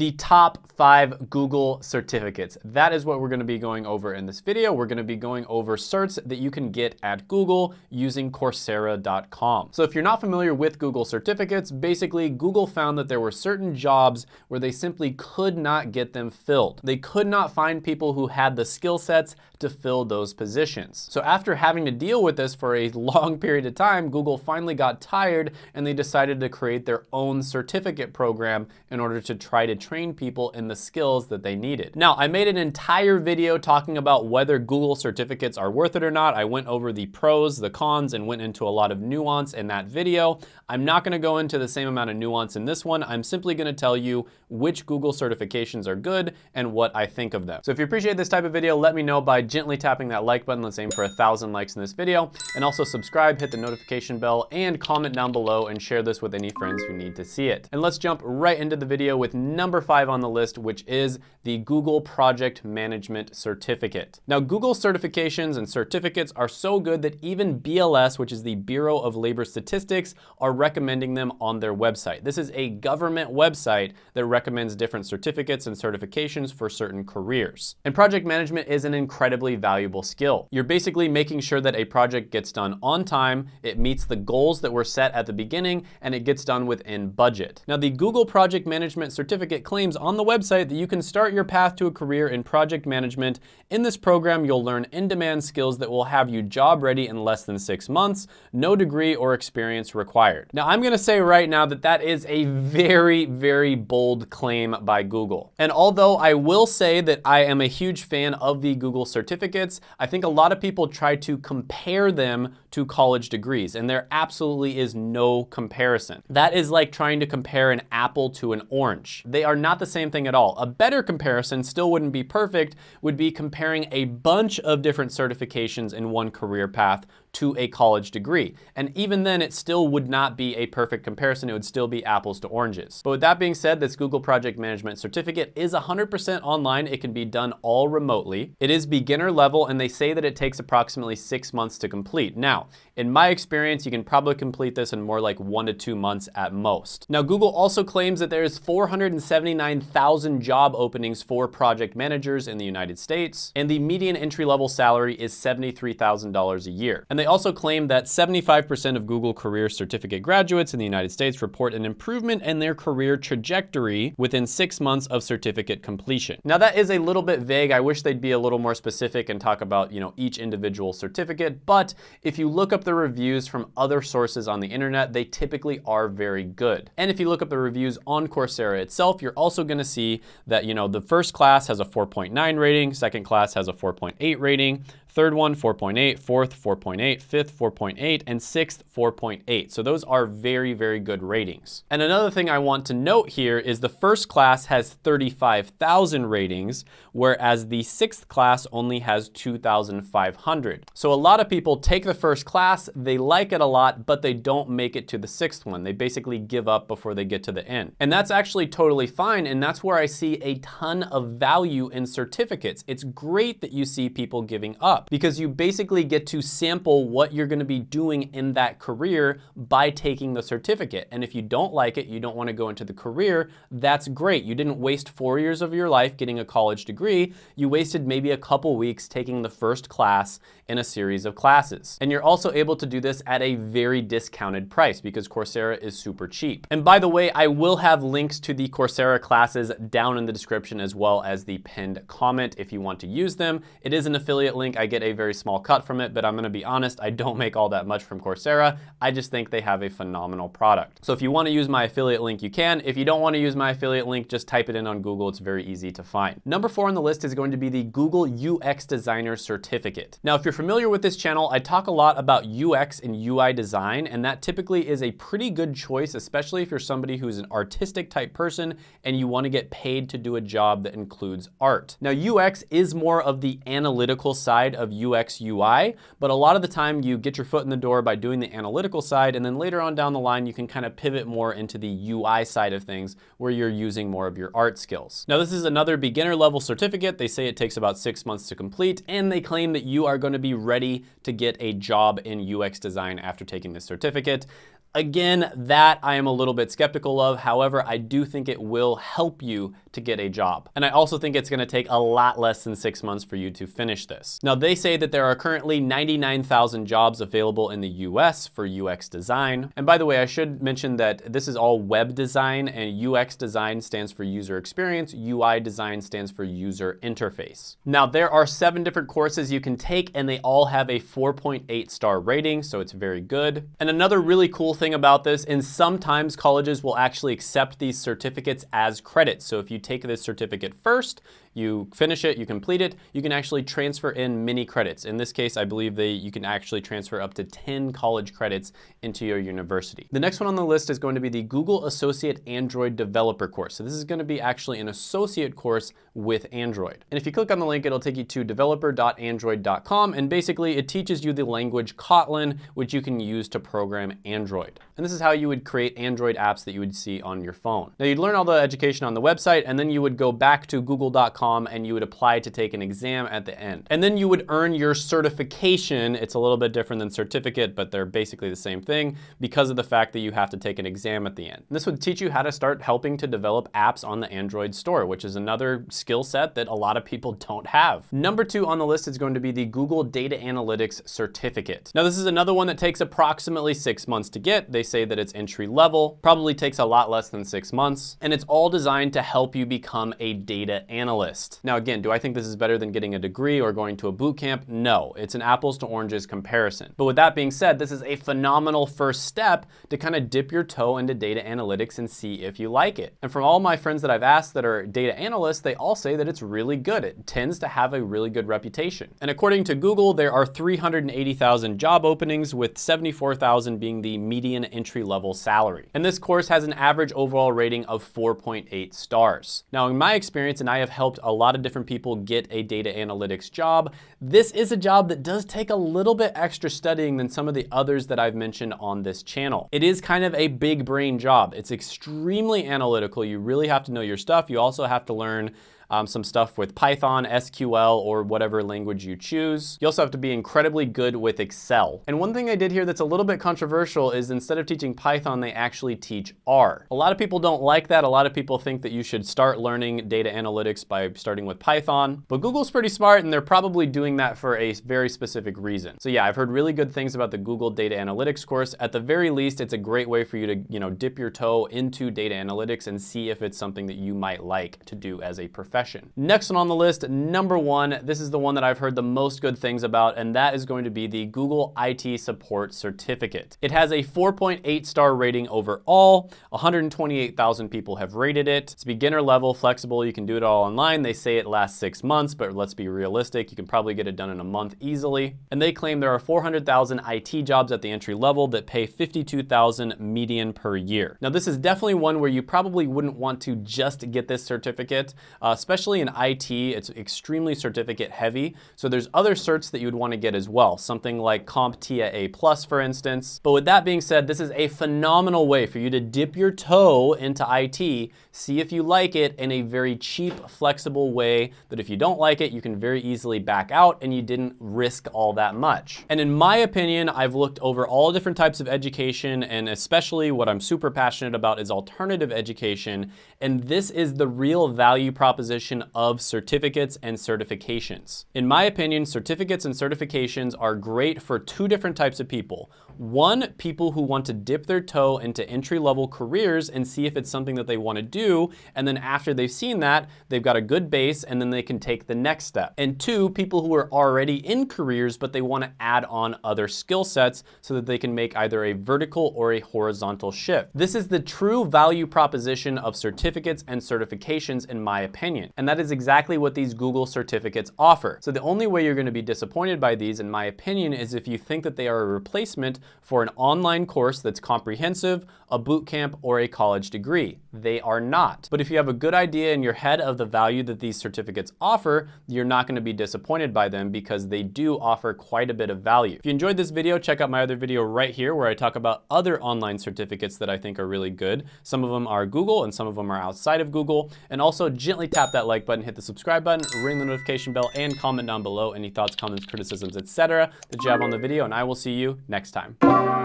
the top five Google certificates. That is what we're gonna be going over in this video. We're gonna be going over certs that you can get at Google using Coursera.com. So if you're not familiar with Google certificates, basically Google found that there were certain jobs where they simply could not get them filled. They could not find people who had the skill sets to fill those positions. So after having to deal with this for a long period of time, Google finally got tired and they decided to create their own certificate program in order to try to train people in the skills that they needed. Now, I made an entire video talking about whether Google certificates are worth it or not. I went over the pros, the cons, and went into a lot of nuance in that video. I'm not gonna go into the same amount of nuance in this one. I'm simply gonna tell you which Google certifications are good and what I think of them. So if you appreciate this type of video, let me know by gently tapping that like button. Let's aim for a thousand likes in this video. And also subscribe, hit the notification bell, and comment down below and share this with any friends who need to see it. And let's jump right into the video with number five on the list, which is the Google Project Management Certificate. Now, Google certifications and certificates are so good that even BLS, which is the Bureau of Labor Statistics, are recommending them on their website. This is a government website that recommends different certificates and certifications for certain careers. And project management is an incredibly valuable skill. You're basically making sure that a project gets done on time, it meets the goals that were set at the beginning, and it gets done within budget. Now, the Google Project Management Certificate claims on the website that you can start your path to a career in project management. In this program, you'll learn in-demand skills that will have you job ready in less than six months, no degree or experience required. Now, I'm gonna say right now that that is a very, very bold claim by Google. And although I will say that I am a huge fan of the Google certificates, I think a lot of people try to compare them to college degrees, and there absolutely is no comparison. That is like trying to compare an apple to an orange. They are not the same thing at all. A better comparison, still wouldn't be perfect, would be comparing a bunch of different certifications in one career path to a college degree. And even then, it still would not be a perfect comparison. It would still be apples to oranges. But with that being said, this Google Project Management Certificate is 100% online. It can be done all remotely. It is beginner level, and they say that it takes approximately six months to complete. Now, in my experience, you can probably complete this in more like one to two months at most. Now, Google also claims that there is 479,000 job openings for project managers in the United States, and the median entry-level salary is $73,000 a year. And they also claim that 75% of Google Career Certificate graduates in the United States report an improvement in their career trajectory within six months of certificate completion. Now that is a little bit vague. I wish they'd be a little more specific and talk about, you know, each individual certificate. But if you look up the reviews from other sources on the internet, they typically are very good. And if you look up the reviews on Coursera itself, you're also gonna see that, you know, the first class has a 4.9 rating, second class has a 4.8 rating, Third one, 4.8, fourth, 4.8, fifth, 4.8, and sixth, 4.8. So those are very, very good ratings. And another thing I want to note here is the first class has 35,000 ratings, whereas the sixth class only has 2,500. So a lot of people take the first class, they like it a lot, but they don't make it to the sixth one. They basically give up before they get to the end. And that's actually totally fine, and that's where I see a ton of value in certificates. It's great that you see people giving up up because you basically get to sample what you're gonna be doing in that career by taking the certificate. And if you don't like it, you don't wanna go into the career, that's great. You didn't waste four years of your life getting a college degree. You wasted maybe a couple weeks taking the first class in a series of classes. And you're also able to do this at a very discounted price because Coursera is super cheap. And by the way, I will have links to the Coursera classes down in the description as well as the pinned comment if you want to use them. It is an affiliate link. I get a very small cut from it, but I'm gonna be honest, I don't make all that much from Coursera. I just think they have a phenomenal product. So if you wanna use my affiliate link, you can. If you don't wanna use my affiliate link, just type it in on Google. It's very easy to find. Number four on the list is going to be the Google UX Designer Certificate. Now, if you're familiar with this channel, I talk a lot about UX and UI design, and that typically is a pretty good choice, especially if you're somebody who's an artistic type person and you wanna get paid to do a job that includes art. Now, UX is more of the analytical side of UX UI, but a lot of the time you get your foot in the door by doing the analytical side, and then later on down the line, you can kind of pivot more into the UI side of things where you're using more of your art skills. Now, this is another beginner level certificate. They say it takes about six months to complete, and they claim that you are gonna be ready to get a job in UX design after taking this certificate. Again, that I am a little bit skeptical of. However, I do think it will help you to get a job. And I also think it's gonna take a lot less than six months for you to finish this. Now they say that there are currently 99,000 jobs available in the US for UX design. And by the way, I should mention that this is all web design and UX design stands for user experience, UI design stands for user interface. Now there are seven different courses you can take and they all have a 4.8 star rating, so it's very good. And another really cool thing about this, and sometimes colleges will actually accept these certificates as credits. So if you take this certificate first, you finish it, you complete it, you can actually transfer in mini credits. In this case, I believe that you can actually transfer up to 10 college credits into your university. The next one on the list is going to be the Google Associate Android Developer course. So this is gonna be actually an associate course with Android. And if you click on the link, it'll take you to developer.android.com and basically it teaches you the language Kotlin, which you can use to program Android. And this is how you would create Android apps that you would see on your phone. Now you'd learn all the education on the website and then you would go back to google.com and you would apply to take an exam at the end. And then you would earn your certification. It's a little bit different than certificate, but they're basically the same thing because of the fact that you have to take an exam at the end. And this would teach you how to start helping to develop apps on the Android store, which is another skill set that a lot of people don't have. Number two on the list is going to be the Google Data Analytics Certificate. Now this is another one that takes approximately six months to get. They say that it's entry level, probably takes a lot less than six months, and it's all designed to help you become a data analyst list. Now again, do I think this is better than getting a degree or going to a boot camp? No, it's an apples to oranges comparison. But with that being said, this is a phenomenal first step to kind of dip your toe into data analytics and see if you like it. And from all my friends that I've asked that are data analysts, they all say that it's really good. It tends to have a really good reputation. And according to Google, there are 380,000 job openings with 74,000 being the median entry level salary. And this course has an average overall rating of 4.8 stars. Now in my experience, and I have helped a lot of different people get a data analytics job. This is a job that does take a little bit extra studying than some of the others that I've mentioned on this channel. It is kind of a big brain job. It's extremely analytical. You really have to know your stuff. You also have to learn um, some stuff with Python, SQL, or whatever language you choose. You also have to be incredibly good with Excel. And one thing I did here that's a little bit controversial is instead of teaching Python, they actually teach R. A lot of people don't like that. A lot of people think that you should start learning data analytics by starting with Python, but Google's pretty smart and they're probably doing that for a very specific reason. So yeah, I've heard really good things about the Google Data Analytics course. At the very least, it's a great way for you to, you know, dip your toe into data analytics and see if it's something that you might like to do as a profession profession. Next one on the list, number one, this is the one that I've heard the most good things about, and that is going to be the Google IT Support Certificate. It has a 4.8 star rating overall. 128,000 people have rated it. It's beginner level, flexible. You can do it all online. They say it lasts six months, but let's be realistic. You can probably get it done in a month easily. And they claim there are 400,000 IT jobs at the entry level that pay 52,000 median per year. Now, this is definitely one where you probably wouldn't want to just get this certificate, uh, especially in IT, it's extremely certificate heavy. So there's other certs that you would want to get as well, something like CompTIA A+, for instance. But with that being said, this is a phenomenal way for you to dip your toe into IT, see if you like it in a very cheap, flexible way that if you don't like it, you can very easily back out and you didn't risk all that much. And in my opinion, I've looked over all different types of education and especially what I'm super passionate about is alternative education. And this is the real value proposition of certificates and certifications. In my opinion, certificates and certifications are great for two different types of people. One, people who want to dip their toe into entry-level careers and see if it's something that they want to do, and then after they've seen that, they've got a good base and then they can take the next step. And two, people who are already in careers, but they want to add on other skill sets so that they can make either a vertical or a horizontal shift. This is the true value proposition of certificates and certifications in my opinion. And that is exactly what these Google certificates offer. So the only way you're going to be disappointed by these, in my opinion, is if you think that they are a replacement for an online course that's comprehensive, a boot camp, or a college degree. They are not. But if you have a good idea in your head of the value that these certificates offer, you're not gonna be disappointed by them because they do offer quite a bit of value. If you enjoyed this video, check out my other video right here where I talk about other online certificates that I think are really good. Some of them are Google and some of them are outside of Google. And also gently tap that like button, hit the subscribe button, ring the notification bell, and comment down below any thoughts, comments, criticisms, etc. that you have on the video, and I will see you next time.